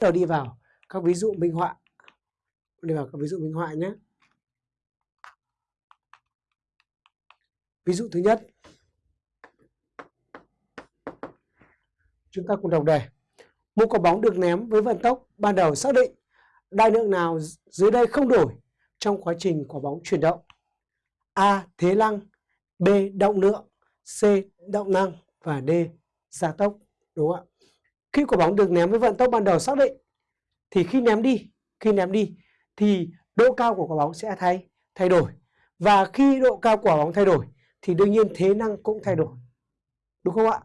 đầu đi vào, các ví dụ minh họa đi vào các ví dụ minh họa nhé ví dụ thứ nhất chúng ta cùng đọc đề một quả bóng được ném với vận tốc ban đầu xác định đại lượng nào dưới đây không đổi trong quá trình quả bóng chuyển động A. Thế năng B. Động lượng C. Động năng và D. Gia tốc đúng không ạ khi quả bóng được ném với vận tốc ban đầu xác định, thì khi ném đi, khi ném đi, thì độ cao của quả bóng sẽ thay thay đổi. Và khi độ cao của quả bóng thay đổi, thì đương nhiên thế năng cũng thay đổi. Đúng không ạ?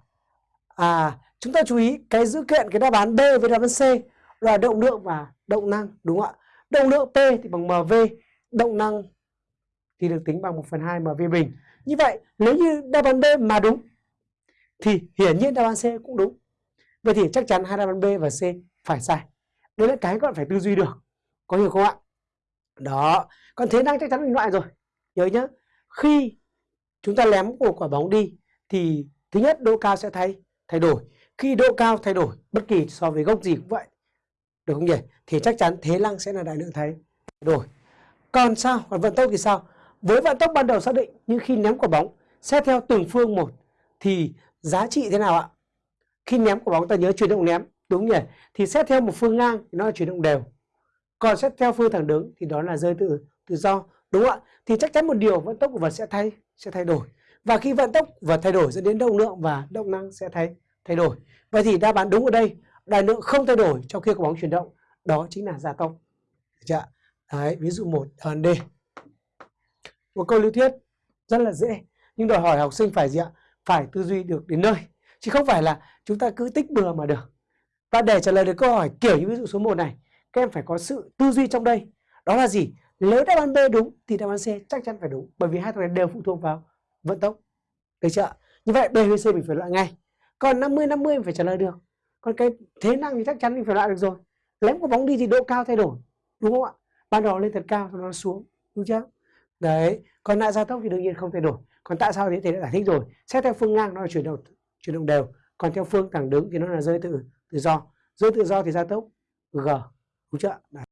À chúng ta chú ý cái dữ kiện, cái đáp án B với đáp án C là động lượng và động năng, đúng không ạ? Động lượng P thì bằng mv động năng thì được tính bằng 1 phần 2 mv bình. Như vậy, nếu như đáp án B mà đúng, thì hiển nhiên đáp án C cũng đúng vậy thì chắc chắn hai đáp án B và C phải sai. Đấy là cái các bạn phải tư duy được, có hiểu không ạ? Đó, còn thế năng chắc chắn mình loại rồi. Nhớ nhá, khi chúng ta ném một quả bóng đi, thì thứ nhất độ cao sẽ thay thay đổi. Khi độ cao thay đổi, bất kỳ so với gốc gì cũng vậy, được không nhỉ? Thì chắc chắn thế năng sẽ là đại lượng thay đổi. Còn sao? Còn vận tốc thì sao? Với vận tốc ban đầu xác định, nhưng khi ném quả bóng, xét theo từng phương một, thì giá trị thế nào ạ? Khi ném quả bóng, ta nhớ chuyển động ném. Đúng nhỉ? Thì xét theo một phương ngang thì nó là chuyển động đều. Còn xét theo phương thẳng đứng thì đó là rơi tự tự do. Đúng không ạ? Thì chắc chắn một điều, vận tốc của vật sẽ thay sẽ thay đổi. Và khi vận tốc vật thay đổi, dẫn đến động lượng và động năng sẽ thay thay đổi. Vậy thì đáp án đúng ở đây. Đại lượng không thay đổi trong khi quả bóng chuyển động. Đó chính là gia tốc chưa đấy, ví dụ một đáp D. Một câu lý thuyết rất là dễ, nhưng đòi hỏi học sinh phải gì ạ? Phải tư duy được đến nơi chứ không phải là chúng ta cứ tích bừa mà được. Và để trả lời được câu hỏi kiểu như ví dụ số 1 này, các em phải có sự tư duy trong đây. Đó là gì? Nếu đáp án B đúng thì đáp án C chắc chắn phải đúng, bởi vì hai thằng này đều phụ thuộc vào vận tốc. Được chưa như vậy B với C mình phải loại ngay. Còn 50 50 mình phải trả lời được. Còn cái thế năng thì chắc chắn mình phải loại được rồi. Lém có bóng đi thì độ cao thay đổi, đúng không ạ? Ban đầu lên thật cao, sau đó xuống, đúng chưa? Đấy, còn lại gia tốc thì đương nhiên không thay đổi. Còn tại sao thế thì đã giải thích rồi. Xét theo phương ngang, nó là chuyển động chuyển động đều. Còn theo phương thẳng đứng thì nó là rơi tự tự do. Rơi tự do thì gia tốc, g. Đúng chưa Đấy.